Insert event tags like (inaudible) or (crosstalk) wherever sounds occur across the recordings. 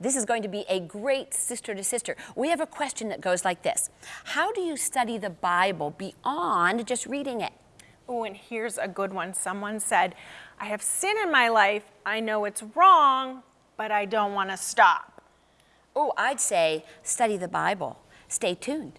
This is going to be a great sister to sister. We have a question that goes like this How do you study the Bible beyond just reading it? Oh, and here's a good one. Someone said, I have sin in my life. I know it's wrong, but I don't want to stop. Oh, I'd say study the Bible. Stay tuned.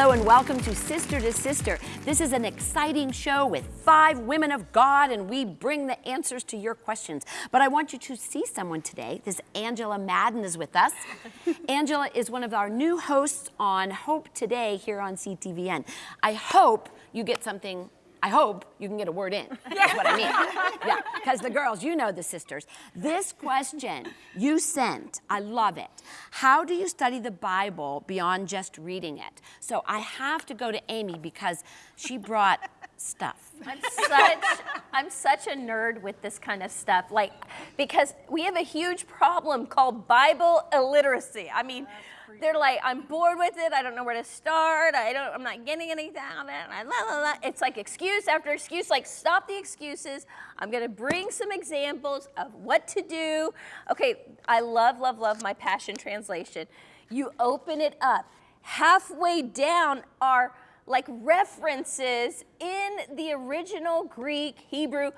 Hello and welcome to Sister to Sister. This is an exciting show with five women of God, and we bring the answers to your questions. But I want you to see someone today. This Angela Madden is with us. (laughs) Angela is one of our new hosts on Hope Today here on CTVN. I hope you get something I hope you can get a word in. That's what I mean. Yeah, because the girls, you know the sisters. This question you sent, I love it. How do you study the Bible beyond just reading it? So I have to go to Amy because she brought stuff. I'm such I'm such a nerd with this kind of stuff. Like because we have a huge problem called Bible illiteracy. I mean, they're like, I'm bored with it. I don't know where to start. I don't, I'm not getting anything out of it. I, la, la, la. It's like excuse after excuse, like stop the excuses. I'm going to bring some examples of what to do. Okay, I love, love, love my Passion Translation. You open it up. Halfway down are like references in the original Greek, Hebrew,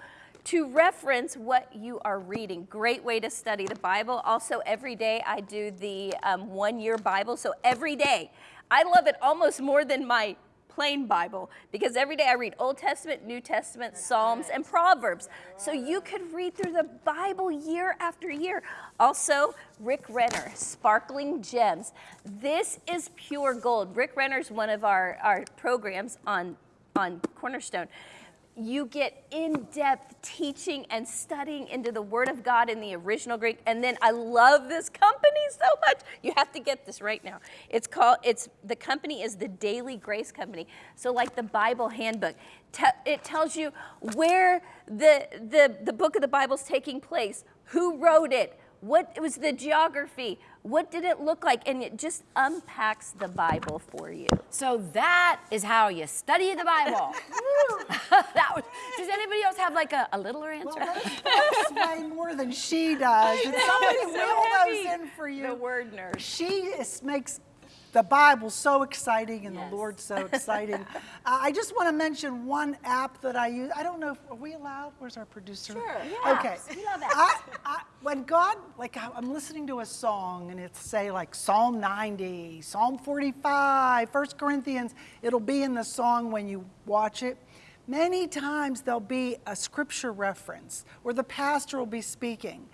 to reference what you are reading. Great way to study the Bible. Also, every day I do the um, one year Bible. So every day, I love it almost more than my plain Bible because every day I read Old Testament, New Testament, Psalms, and Proverbs. So you could read through the Bible year after year. Also, Rick Renner, Sparkling Gems. This is pure gold. Rick Renner is one of our, our programs on, on Cornerstone you get in-depth teaching and studying into the Word of God in the original Greek. And then I love this company so much. You have to get this right now. It's called, it's, the company is the Daily Grace Company. So like the Bible handbook, it tells you where the, the, the book of the Bible is taking place, who wrote it, what it was the geography, what did it look like? And it just unpacks the Bible for you. So that is how you study the Bible. (laughs) (laughs) that was, does anybody else have like a, a littler answer? Well, way more than she does. (laughs) And somebody so wheel heavy. those in for you. The word nerd. She is, makes the Bible so exciting and Yes. the Lord so (laughs) exciting. uh, I just want to mention one app that I use. I don't know, if, are we allowed? Where's our producer? Sure, Yeah. Okay. We love apps. I, I, when God, like I'm listening to a song and it's say like Psalm 90, Psalm 45, 1 Corinthians, it'll be in the song when you watch it. Many times there'll be a scripture reference or the pastor will be speaking.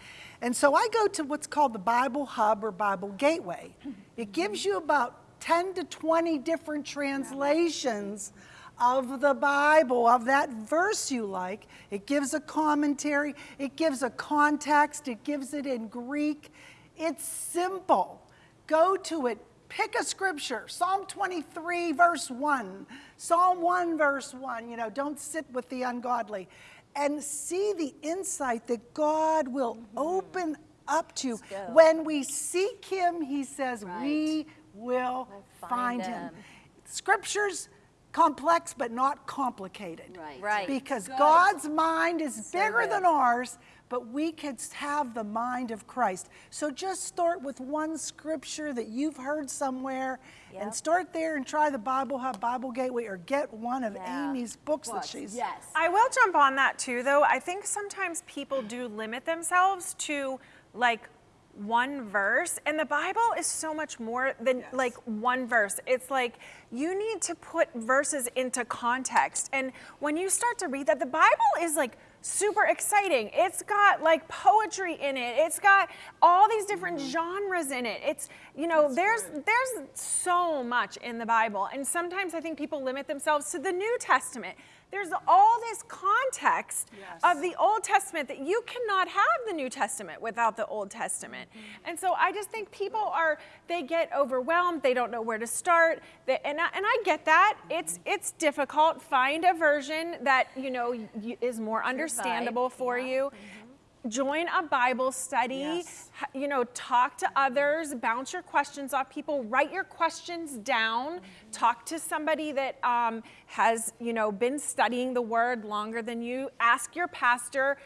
And so I go to what's called the Bible Hub or Bible Gateway. It gives you about 10 to 20 different translations of the Bible, of that verse you like. It gives a commentary, it gives a context, it gives it in Greek. It's simple. Go to it, pick a scripture Psalm 23, verse 1, Psalm 1, verse 1. You know, don't sit with the ungodly. And see the insight that God will mm-hmm. open up to. go. When we seek Him, He says, Right. we will find find Him. him. Scripture's complex but not complicated. Right. Right. Because Good. God's mind is bigger good. than ours, but we could have the mind of Christ. So just start with one scripture that you've heard somewhere Yep. and start there and try the Bible Hub Bible Gateway or get one of Yeah. Amy's books that Books, she's Yes. I will jump on that too, though. I think sometimes people do limit themselves to like one verse, and the Bible is so much more than like one verse. It's like you need to put verses into context. And when you start to read that, the Bible is like super exciting. It's got like poetry in it. It's got all these different mm-hmm. genres in it. It's, you know, there's there's so much in the Bible. And sometimes I think people limit themselves to the New Testament. There's all this context Yes. of the Old Testament that you cannot have the New Testament without the Old Testament. Mm-hmm. And so I just think people are they get overwhelmed, they don't know where to start. They, and I, and I get that. Mm-hmm. It's it's difficult. Find a version that, you know, is more understandable for you. Mm-hmm. Join a Bible study, Yes. you know, talk to others, bounce your questions off people, write your questions down, talk to somebody that um, has, you know, been studying the word longer than you, ask your pastor,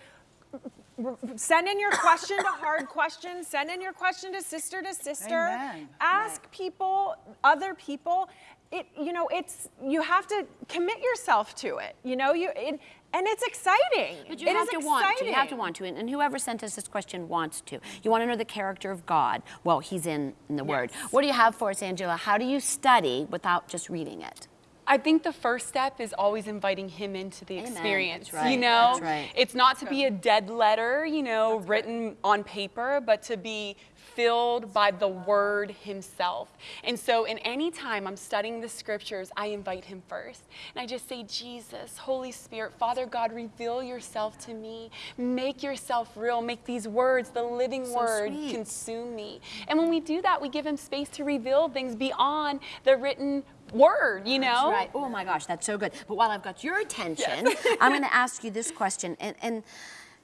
send in your question to (coughs) hard questions, send in your question to sister to sister, Amen. ask people, other people. It, you know, it's, you have to commit yourself to it, you know, you, it, and it's exciting. But you It have is to want to. You have to want to. And, and whoever sent us this question wants to. You want to know the character of God. Well, he's in, in the Word. What do you have for us, Angela? How do you study without just reading it? I think the first step is always inviting him into the Amen. experience. That's right. You know, That's right. it's not to be a dead letter, you know, written on paper, but to be filled by the word himself. And so in any time I'm studying the scriptures, I invite him first. And I just say, Jesus, Holy Spirit, Father God, reveal yourself to me. Make yourself real. Make these words, the living So word, sweet. consume me. And when we do that, we give him space to reveal things beyond the written word, you know? That's right. Oh my gosh, that's so good. But while I've got your attention, (laughs) I'm going to ask you this question. And, and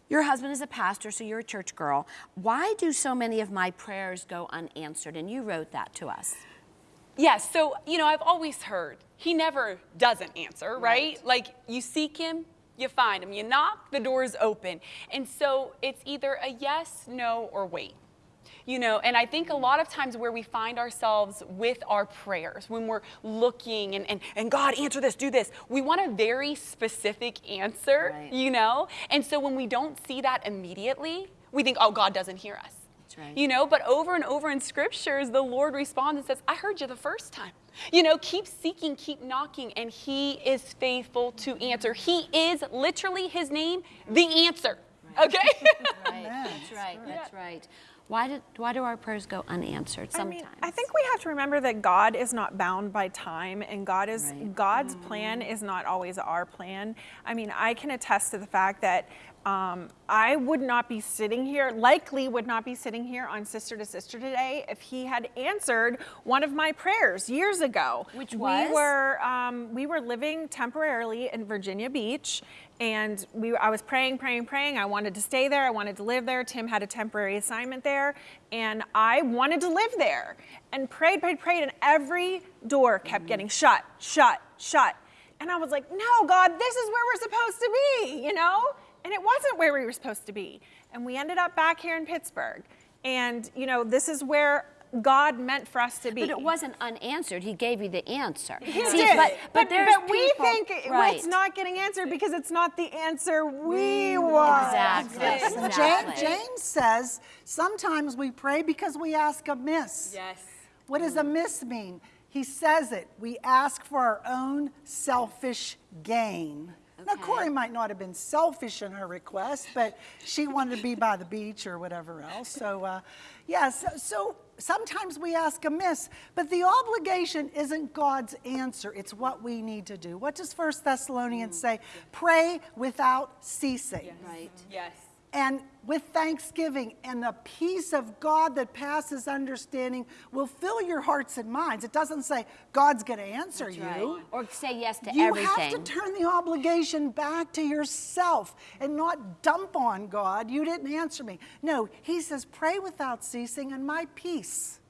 your husband is a pastor, so you're a church girl. Why do so many of my prayers go unanswered? And you wrote that to us. Yes, so, you know, I've always heard he never doesn't answer, right? Like, you seek him, you find him. You knock, the door's open. And so it's either a yes, no, or wait. You know, and I think a lot of times where we find ourselves with our prayers, when we're looking and, and, and God, answer this, do this, we want a very specific answer, Right. you know? And so when we don't see that immediately, we think, oh, God doesn't hear us. That's right. You know, but over and over in scriptures, the Lord responds and says, I heard you the first time. You know, keep seeking, keep knocking, and He is faithful to answer. He is literally His name, the answer. Okay? (laughs) Right. That's right. That's right. Why, did, why do our prayers go unanswered sometimes? I mean, I think we have to remember that God is not bound by time, and God is Right. God's mm-hmm. plan is not always our plan. I mean, I can attest to the fact that um, I would not be sitting here, likely would not be sitting here on Sister to Sister today if He had answered one of my prayers years ago. Which was? we were um, we were living temporarily in Virginia Beach, and we I was praying, praying, praying. I wanted to stay there. I wanted to live there. Tim had a temporary assignment there, and I wanted to live there. And prayed, prayed, prayed, and every door kept getting shut, shut, shut. And I was like, No, God, this is where we're supposed to be, you know? And it wasn't where we were supposed to be. And we ended up back here in Pittsburgh. And you know, this is where God meant for us to be. but it wasn't unanswered. He gave you the answer. He See, did. But, but, there's but we people- think it- right. it's not getting answered because it's not the answer we want. Exactly. Yes, exactly. James, James says sometimes we pray because we ask amiss. yes. What does amiss mean? He says it. We ask for our own selfish gain. Now, Corey might not have been selfish in her request, but she wanted to be by the beach or whatever else. So, uh, yeah, so, so sometimes we ask amiss, but the obligation isn't God's answer, it's what we need to do. What does First Thessalonians say? Pray without ceasing Right. Yes. And with thanksgiving and the peace of God that passes understanding will fill your hearts and minds. It doesn't say God's going to answer That's you. right. Or say yes to You everything. You have to turn the obligation back to yourself and not dump on God. You didn't answer me. No, he says, pray without ceasing, and my peace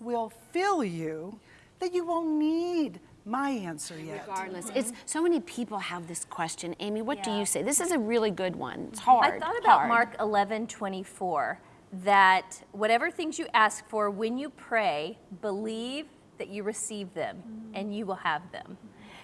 will fill you that you won't need my answer yet. Regardless, it's so many people have this question. Amy, what do you say? This is a really good one. It's hard. I thought about hard. Mark 11, 24, that whatever things you ask for, when you pray, believe that you receive them and you will have them.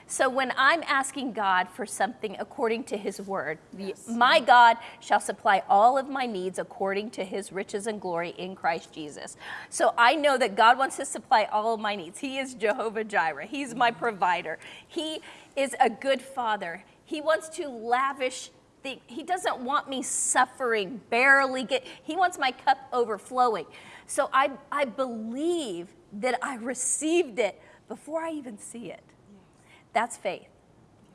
So when I'm asking God for something according to his word, the- my God shall supply all of my needs according to his riches and glory in Christ Jesus. So I know that God wants to supply all of my needs. He is Jehovah Jireh. He's my mm-hmm. provider. He is a good father. He wants to lavish the, he doesn't want me suffering, barely get, he wants my cup overflowing. So I, I believe that I received it before I even see it. That's faith.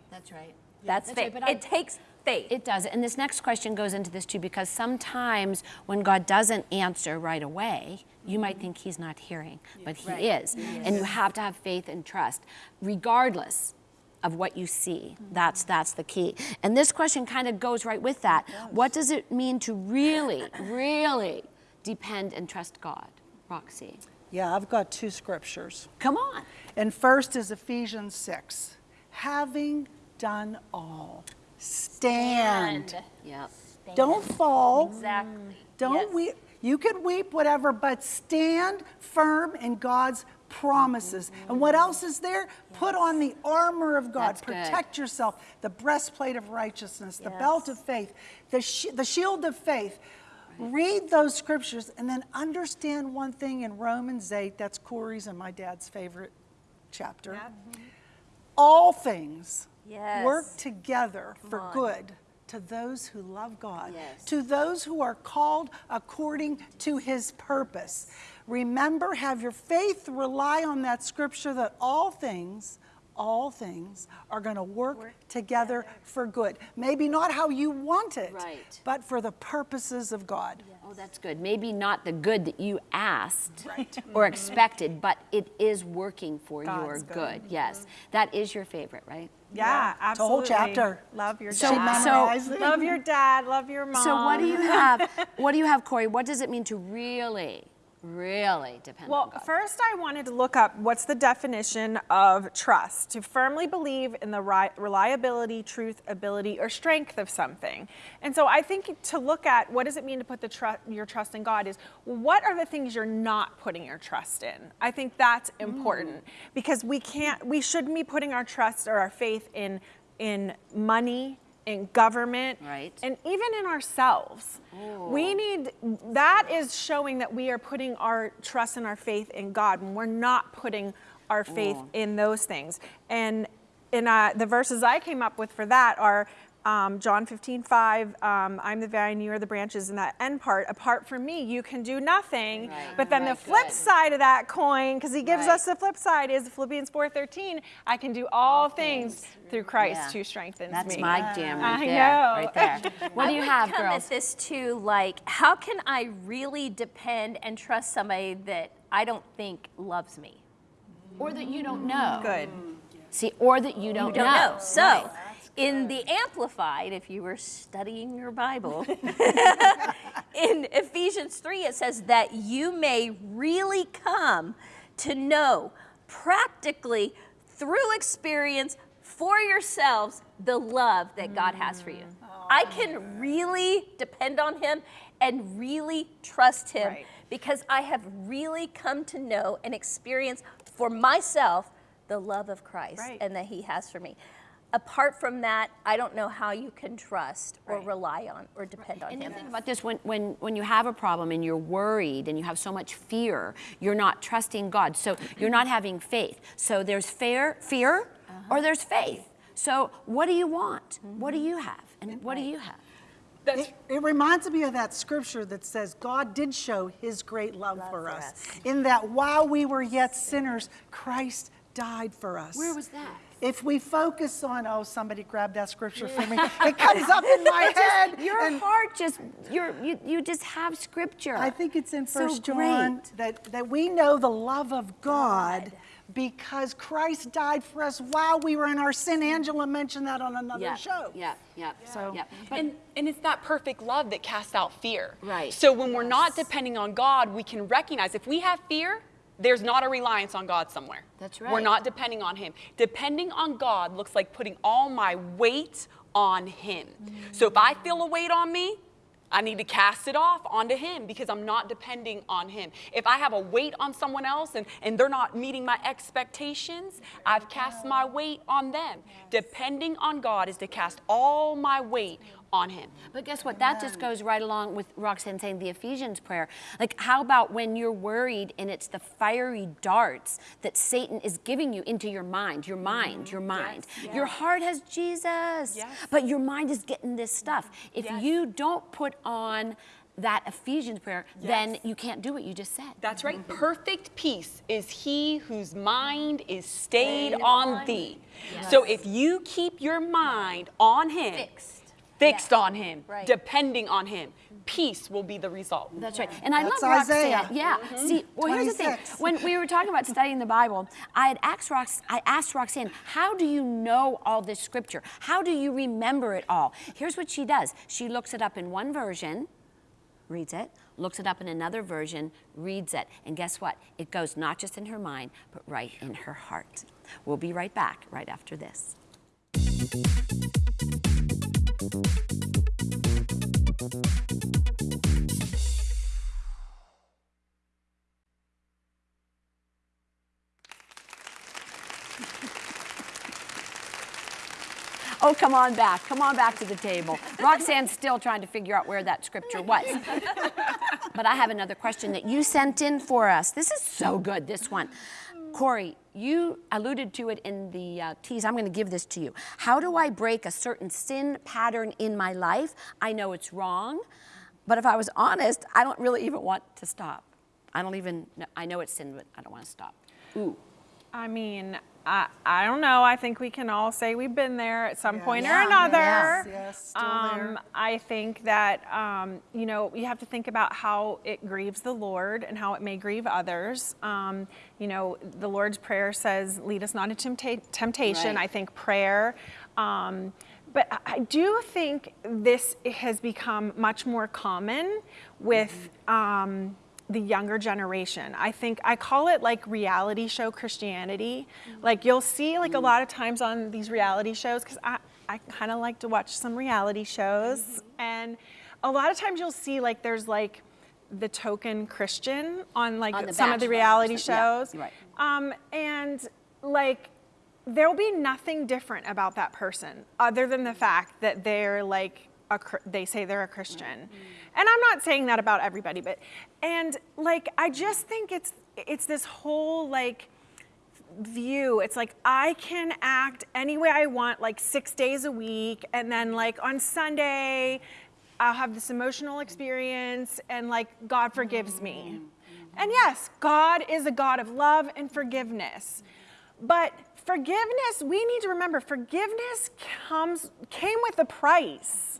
That's right. That's, That's faith. right, it takes faith. It does. And this next question goes into this too, because sometimes when God doesn't answer right away, you might mm-hmm. think he's not hearing, but he is. And you have to have faith and trust, regardless of what you see. Mm-hmm. That's that's the key. And this question kind of goes right with that. What does it mean to really, really depend and trust God? Roxy. Yeah, I've got two scriptures. Come on. And first is Ephesians 6. Having done all, stand. Yep. Don't fall. Exactly. Mm. Don't Yes. weep. You can weep, whatever, but stand firm in God's promises. Mm-hmm. And what else is there? Put on the armor of God. That's good. Protect yourself. The breastplate of righteousness, the belt of faith, the, sh- the shield of faith. Read those scriptures and then understand one thing in Romans 8. That's Corey's and my dad's favorite chapter. Mm-hmm. All things Yes. work together for on. good to those who love God, Yes. to those who are called according to his purpose. Remember, have your faith rely on that scripture that all things, all things are going to work, together, for good. Maybe not how you want it, Right. but for the purposes of God. Oh, that's good. Maybe not the good that you asked (laughs) or expected, but it is working for your God's good. good. Mm-hmm. Yes. That is your favorite, right? Yeah, It's a whole chapter. Love your So- dad. so- memorized (laughs) love your dad. Love your mom. So what do you have? (laughs) What do you have, Corey? What does it mean to really, really depend on Well, first I wanted to look up what's the definition of trust. To firmly believe in the ri- reliability, truth, ability, or strength of something. And so I think to look at what does it mean to put the tru- your trust in God is what are the things you're not putting your trust in? I think that's mm. important because we can't we shouldn't be putting our trust or our faith in in money, in government, Right. and even in ourselves. We need that is showing that we are putting our trust and our faith in God when we're not putting our faith in those things. And in uh, the verses I came up with for that are um, John 15, 5, um, I'm the vine, you are the branches, and that end part, apart from me, you can do nothing. Right. But then Right, the flip good. side of that coin, because he gives Right. us the flip side, is Philippians 4.13, I can do all, things, through Christ Yeah. who strengthens That's me. my jam right I there. know. Right there. (laughs) What do you I would have, come girls? at this too, like, how can I really depend and trust somebody that I don't think loves me? Or that you don't know. Good. See, or that you don't, You don't know. So, in the Amplified, if you were studying your Bible, (laughs) in Ephesians 3, it says that you may really come to know practically through experience for yourselves the love that God has for you. Mm. I can really depend on Him and really trust Him Right. because I have really come to know and experience for myself the love of Christ Right. and that He has for me. Apart from that, I don't know how you can trust or Right. rely on or depend on And Him. you think about this when, when, when you have a problem and you're worried and you have so much fear, you're not trusting God. So you're not having faith. So there's fear, fear or there's faith. So what do you want? What do mm-hmm. you have? And what do you have? It, it reminds me of that scripture that says God did show his great love, for, for us, us. in that while we were yet sinners, Christ died for us. Where was that? If we focus on, oh, somebody grab that scripture for me, it comes up in my (laughs) head. Your and heart just, you're, you, you just have scripture. I think it's in So First John great. that, that we know the love of God, because Christ died for us while we were in our sin. Angela mentioned that on another yeah, show. Yeah, yeah. So- yeah. But and, and it's that perfect love that casts out fear. Right. So when we're not depending on God, we can recognize if we have fear, there's not a reliance on God somewhere. That's right. We're not depending on Him. Depending on God looks like putting all my weight on Him. Mm. So if I feel a weight on me, I need to cast it off onto Him because I'm not depending on Him. If I have a weight on someone else and, and they're not meeting my expectations, I've cast my weight on them. Depending on God is to cast all my weight on Him. But guess what? That just goes right along with Roxanne saying the Ephesians prayer. Like, how about when you're worried and it's the fiery darts that Satan is giving you into your mind, your mm-hmm. mind, your mind. Your heart has Jesus, but your mind is getting this stuff. If you don't put on that Ephesians prayer, then you can't do what you just said. That's right. Mm-hmm. Perfect peace is he whose mind is stayed on thee. So if you keep your mind on Him, Fixed. Fixed Yeah. on Him, Right. depending on Him, peace will be the result. That's right. And I That's love Roxanne. Isaiah. Yeah. Mm-hmm. See, well, here's the thing. When we were talking about studying the Bible, I had asked Rox, I asked Roxanne, how do you know all this scripture? How do you remember it all? Here's what she does. She looks it up in one version, reads it, looks it up in another version, reads it. And guess what? It goes not just in her mind, but right in her heart. We'll be right back right after this. (laughs) Oh, come on back. Come on back to the table. Roxanne's still trying to figure out where that scripture was. (laughs) but I have another question that you sent in for us. This is so good, this one. Corey, you alluded to it in the uh, tease. I'm going to give this to you. How do I break a certain sin pattern in my life? I know it's wrong, but if I was honest, I don't really even want to stop. I don't even, know, I know it's sin, but I don't want to stop. Ooh. I mean, I, I don't know. I think we can all say we've been there at some point Yeah. or another. Yes, yes, still um, there. I think that, um, you know, you have to think about how it grieves the Lord and how it may grieve others. Um, you know, the Lord's Prayer says, lead us not into tempta- temptation. Right. I think prayer. Um, but I- I do think this has become much more common with um, the younger generation. I think I call it like reality show Christianity. Like you'll see like a lot of times on these reality shows, because I, I kind of like to watch some reality shows. And a lot of times you'll see like there's like the token Christian on like On some of the reality something. Yeah, shows. right. Um, and like there'll be nothing different about that person other than the fact that they're like a, they say they're a Christian. And I'm not saying that about everybody, but and like I just think it's it's this whole like view. It's like I can act any way I want like 6 days a week and then like on Sunday I'll have this emotional experience and like God forgives me. And yes, God is a God of love and forgiveness. But forgiveness, we need to remember forgiveness comes came with a price.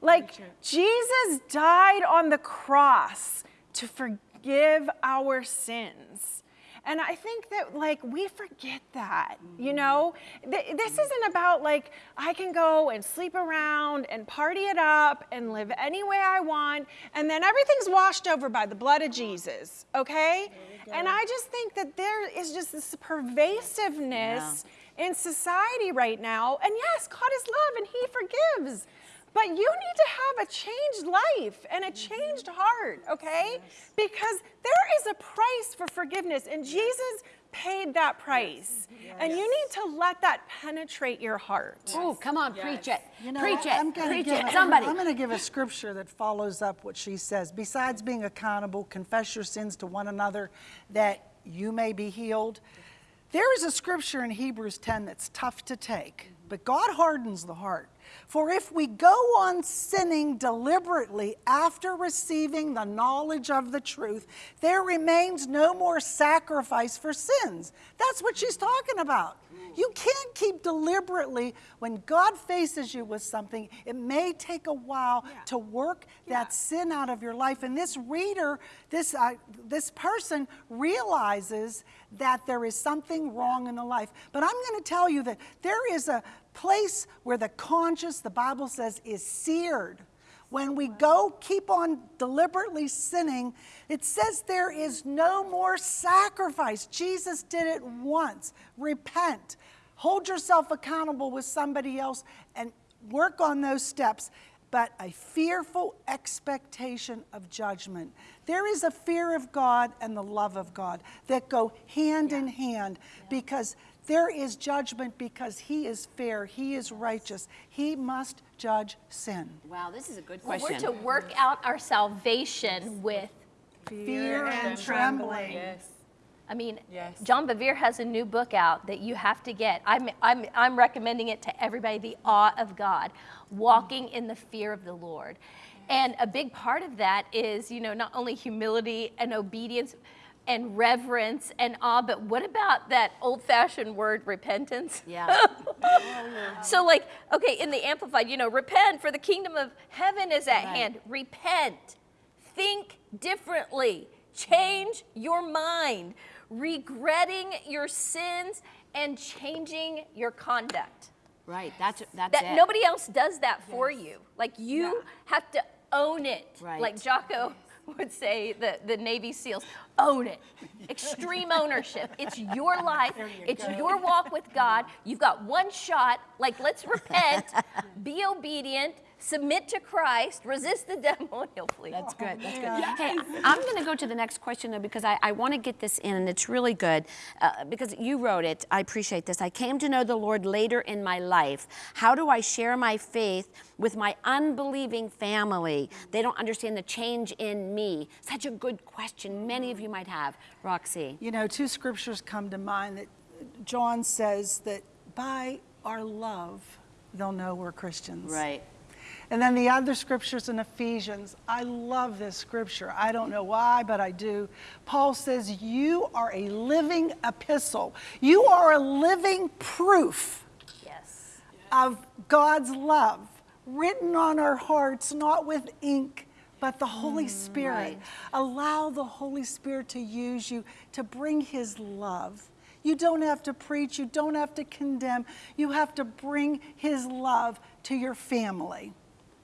Like Jesus died on the cross to forgive our sins. And I think that like we forget that, you know? Th- this isn't about like I can go and sleep around and party it up and live any way I want and then everything's washed over by the blood of Jesus, okay? And I just think that there is just this pervasiveness in society right now. And yes, God is love and he forgives. But you need to have a changed life and a mm-hmm. changed heart, okay? Because there is a price for forgiveness, and Jesus paid that price. Mm-hmm. And you need to let that penetrate your heart. Oh, come on, preach it. You know, preach it. I'm gonna preach give it. a- Somebody. I'm going to give a scripture that follows up what she says. Besides being accountable, confess your sins to one another that you may be healed. There is a scripture in Hebrews 10 that's tough to take, but God hardens the heart. For if we go on sinning deliberately after receiving the knowledge of the truth, there remains no more sacrifice for sins. That's what she's talking about. You can't keep deliberately, when God faces you with something, it may take a while to work that sin out of your life. And this reader, this, uh, this person realizes that there is something wrong in the life. But I'm going to tell you that there is a place where the conscience, the Bible says, is seared. When we go keep on deliberately sinning, it says there is no more sacrifice. Jesus did it once. Repent. Hold yourself accountable with somebody else and work on those steps. But a fearful expectation of judgment. There is a fear of God and the love of God that go hand in hand because there is judgment because He is fair, He is righteous, He must judge sin. Wow, this is a good Well, question. we're to work out our salvation with Fear and trembling. Yes. I mean, Yes. John Bevere has a new book out that you have to get. I'm, I'm, I'm recommending it to everybody The Awe of God, Walking in the Fear of the Lord. And a big part of that is, you know, not only humility and obedience and reverence and awe, but what about that old fashioned word repentance? Yeah. (laughs) So, like, okay, in the Amplified, you know, repent for the kingdom of heaven is at Right. hand. Repent. Think differently. Change your mind. Regretting your sins and changing your conduct. right. That's that's That it. nobody else does that for you. Like you have to own it. Right. Like Jocko (laughs) would say, the, the Navy SEALs, own it. Extreme ownership. It's your (laughs) life. It's your walk with God. You've got one shot. Like let's repent, (laughs) be obedient, submit to Christ, resist the devil, and he'll flee. That's good. That's good. Hey, I'm going to go to the next question though because I, I want to get this in and it's really good uh, because you wrote it. I appreciate this. I came to know the Lord later in my life. How do I share my faith with my unbelieving family? They don't understand the change in me. Such a good question. Many of you might have. Roxy. You know, two scriptures come to mind that John says that by our love, they'll know we're Christians. Right. And then the other scriptures in Ephesians, I love this scripture. I don't know why, but I do. Paul says, You are a living epistle, you are a living proof Yes. of God's love written on our hearts, not with ink, but the Holy mm, Spirit. right. Allow the Holy Spirit to use you to bring His love. You don't have to preach, you don't have to condemn, you have to bring His love to your family.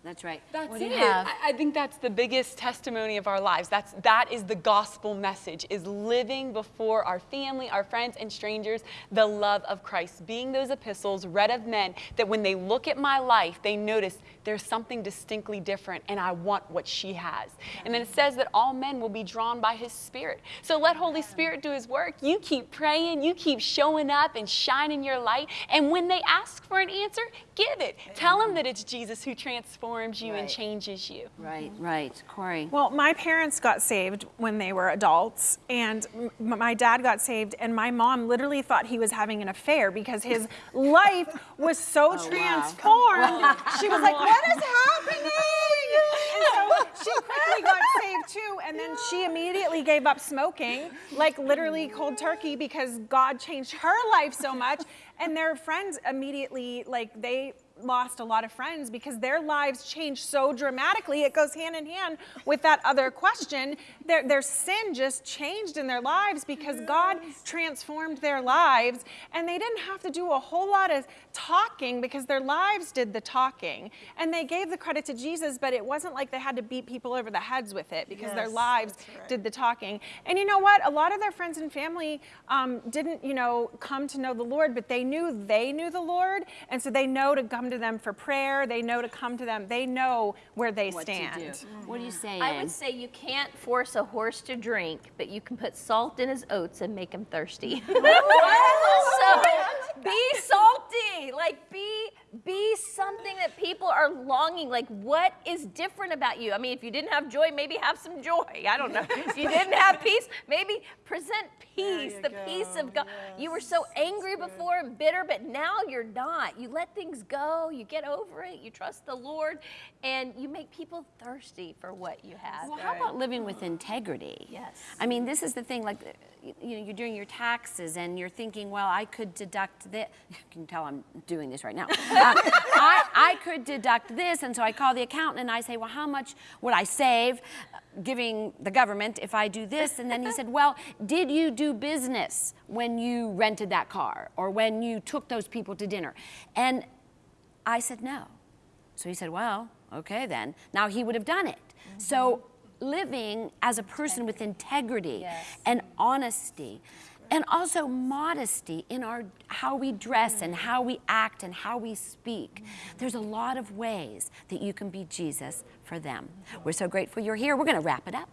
That's right. That's what it. you have? I, I think that's the biggest testimony of our lives. That's that is the gospel message: is living before our family, our friends, and strangers the love of Christ. Being those epistles read of men that when they look at my life, they notice there's something distinctly different, and I want what she has. And then it says that all men will be drawn by His Spirit. So let Holy Spirit do His work. You keep praying, you keep showing up and shining your light. And when they ask for an answer, give it. Tell them that it's Jesus who transforms you and Right. changes you. Right, right. Corey. Well, my parents got saved when they were adults, and m- my dad got saved, and my mom literally thought he was having an affair because his (laughs) life was so oh, transformed. (laughs) She was like, "What is happening?" And so she quickly got saved too, and then she immediately gave up smoking, like literally cold turkey, because God changed her life so much. And their friends immediately, like they lost a lot of friends because their lives changed so dramatically. It goes hand in hand with that other question. Their, their sin just changed in their lives because God transformed their lives and they didn't have to do a whole lot of talking because their lives did the talking. And they gave the credit to Jesus, but it wasn't like they had to beat people over the heads with it because their lives right. did the talking. And you know what? A lot of their friends and family um, didn't, you know, come to know the Lord, but they knew they knew the Lord, and so they know to come to them for prayer. They know to come to them. They know where they What stand. to do. What do you say, I would say you can't force a horse to drink, but you can put salt in his oats and make him thirsty. (laughs) so be salty. Like be be something that people are longing. Like what is different about you? I mean, if you didn't have joy, maybe have some joy. I don't know. (laughs) if you didn't have peace, maybe present peace, the go. peace of God. You were so angry before and bitter, but now you're not. You let things go. You get over it. You trust the Lord, and you make people thirsty for what you have. Well, how about living with integrity? Yes. I mean, this is the thing. Like, you, know, you're doing your taxes, and you're thinking, well, I could deduct this. (laughs) You can tell I'm doing this right now. Um, (laughs) I, I could deduct this, and so I call the accountant and I say, well, how much would I save, uh, giving the government if I do this? And then he said, well, did you do business when you rented that car or when you took those people to dinner? And I said, no. So he said, Well, okay then. Now he would have done it. So living as a person with integrity Yes. and honesty and also modesty in our how we dress and how we act and how we speak. There's a lot of ways that you can be Jesus for them. We're so grateful you're here. We're going to wrap it up.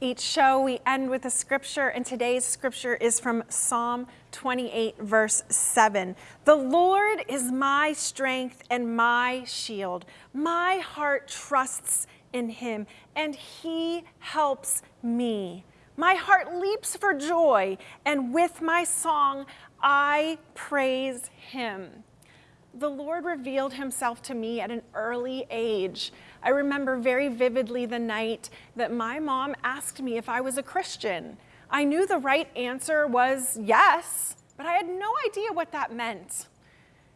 Each show we end with a scripture, and today's scripture is from Psalm 28, verse 7. The Lord is my strength and my shield. My heart trusts in him, and he helps me. My heart leaps for joy, and with my song I praise him. the Lord revealed himself to me at an early age. I remember very vividly the night that my mom asked me if I was a Christian. I knew the right answer was yes, but I had no idea what that meant.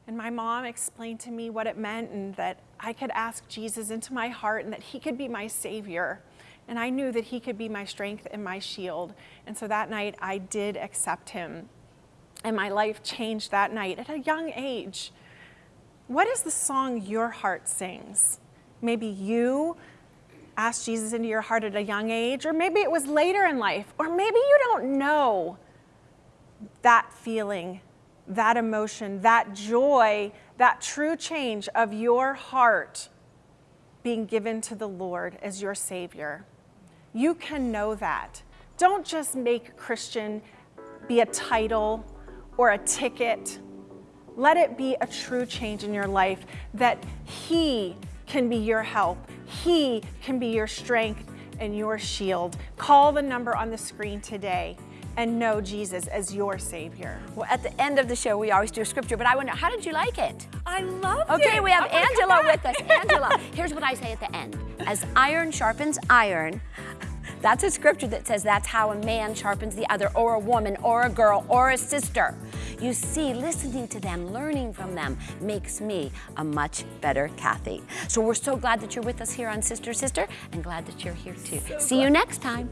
And my mom explained to me what it meant and that I could ask Jesus into my heart and that he could be my savior. And I knew that he could be my strength and my shield. And so that night I did accept him. And my life changed that night at a young age. What is the song your heart sings? Maybe you asked Jesus into your heart at a young age, or maybe it was later in life, or maybe you don't know that feeling, that emotion, that joy, that true change of your heart being given to the Lord as your Savior. You can know that. Don't just make Christian be a title or a ticket. Let it be a true change in your life that He can be your help, He can be your strength and your shield. Call the number on the screen today and know Jesus as your Savior. Well, at the end of the show, we always do a scripture, but I wonder, how did you like it? I love it. Okay, we have oh I'm Angela with us. Angela, (laughs) here's what I say at the end. As iron sharpens iron, that's a scripture that says that's how a man sharpens the other, or a woman, or a girl, or a sister. You see, listening to them, learning from them, makes me a much better Kathy. So we're so glad that you're with us here on Sister Sister, and glad that you're here too. see you next time.